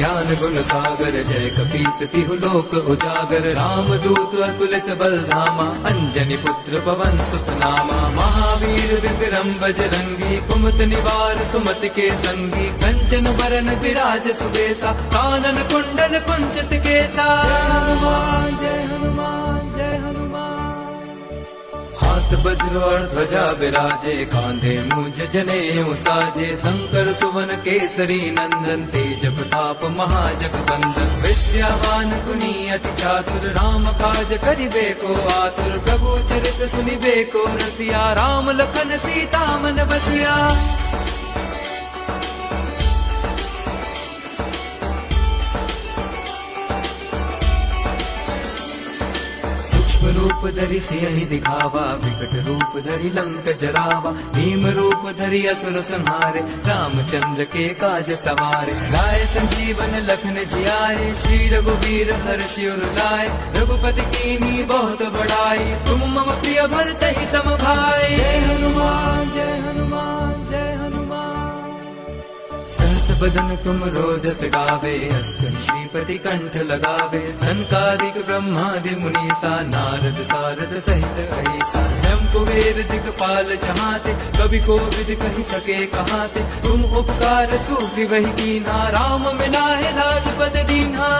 ज्ञान गुण सागर, जय कपीस लोक उजागर। राम दूत अतुलित बल धामा अंजनी पुत्र पवन सुत नामा महावीर विक्रम बजरंगी कुमत निवार सुमत के संगी। कंचन बरन विराज सुबेसा, कानन कुंडन कुंचित केसा। जय हनुमान जय हनुमान। हाथ वज्र ध्वजा विराजे, कांधे मुझ जने साजे। शंकर, सुवन, केसरी, नंदन, तेज प्रताप, महाजग बंदन विद्यावान कुनी अति चातुर, राम काज करिबे को आतुर। प्रभु चरित सुनिबे को रसिया राम, लखन सीता मन बसिया रूप धरि ही दिखावा, विकट रूप धरि लंक जरावा। भीम रूप धरि असुर संहारे, रामचंद्र के काज सवारे। लाए संजीवन लखन जियाए, श्री रघुवीर हर शिवर लाए। रघुपति की नी बहुत बड़ाई, तुम मम प्रिय भरत ही सम भाई हनुमान। बदन तुम रोजस गावे हस श्रीपति कंठ लगावे। संकारिक ब्रह्मादि मुनीसा नारद सारद सहित ऐसा। जम कुबेर दिगपाल जहाते कवि को विद कही सके कहाते। तुम उपकार सूफी वही दीना राम मिला है राजपद दीना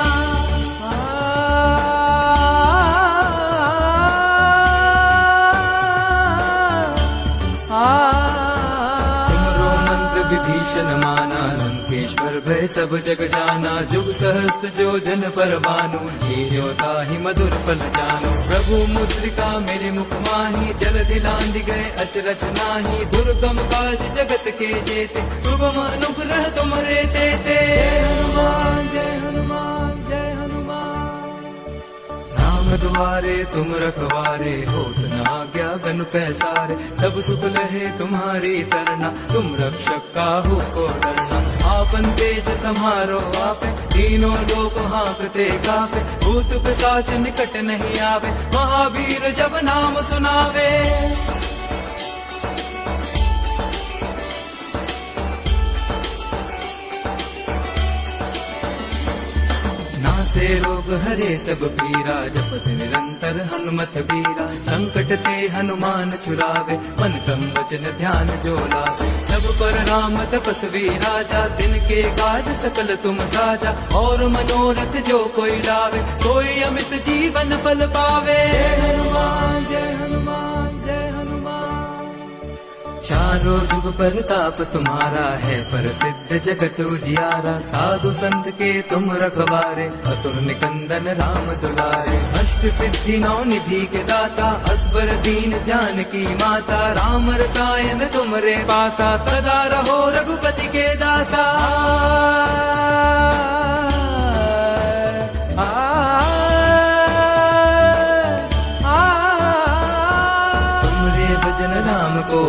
विभीषण माना लंकेश्वर, भय सब जग जाना, जुग सहस्त्र जो जन पर मानो हीरोता ही मधुर फल जानो। प्रभु मुद्रिका मेरे मुख माही, जल दिलांद गए अचरच नाही। दुर्गम काज जगत के जेते शुभम अनुग्रह तेते जय हनुमान जय हनुमान जय हनुमान। राम द्वारे तुम रखवारे होत न आज्ञा पैसारे, सब सुख लहे तुम्हारी सरना। तुम रक्षक का हो को डरना। आपन तेज समारो आपे, तीनों लोग हाँकते कापे। भूत पिशाच निकट नहीं आवे, महावीर जब नाम सुनावे। नासे रोग हरे, सब पीरा जपत निरंतर हनुमत बीरा संकट ते हनुमान चुरावे मन कम वचन ध्यान जो सब पर राम तपस्वी राजा दिन के काज सकल तुम साजा। और मनोरथ जो कोई लावे, कोई अमित जीवन फल पावे। चारों जुग परताप तुम्हारा है प्रसिद्ध जगत उजियारा। साधु संत के तुम रखवारे, असुर निकंदन राम दुलारे। अष्ट सिद्धि नौ निधि के दाता असबर दीन जानकी माता। राम रसायन तुमरे पासा, सदा रहो रघुपति के दासा।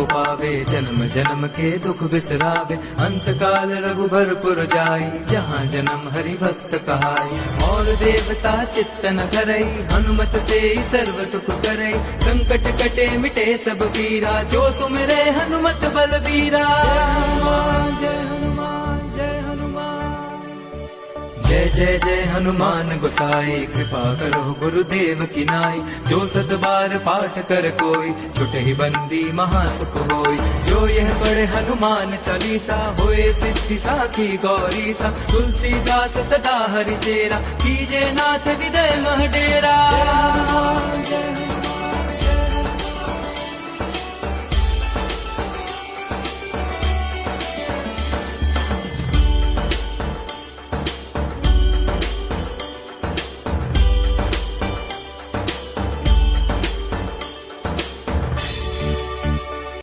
पावे, जन्म जन्म के दुख बिसरावे। अंत काल रघुबरपुर जाय जहाँ जन्म हरि भक्त कहाय और देवता चित्तन करे हनुमत से सर्व सुख करई। संकट कटे मिटे सब पीरा, जो सुमरे हनुमत बल जय जय हनुमान गोसाई, कृपा करो गुरुदेव की नाई। जो सत बार पाठ कर कोई, छुट ही बंदी महासुख होई। जो यह पढ़े हनुमान चालीसा, होए सिद्धि साखी गौरी सा तुलसीदास सदा हरि चेरा कीजे नाथ हृदय मह डेरा।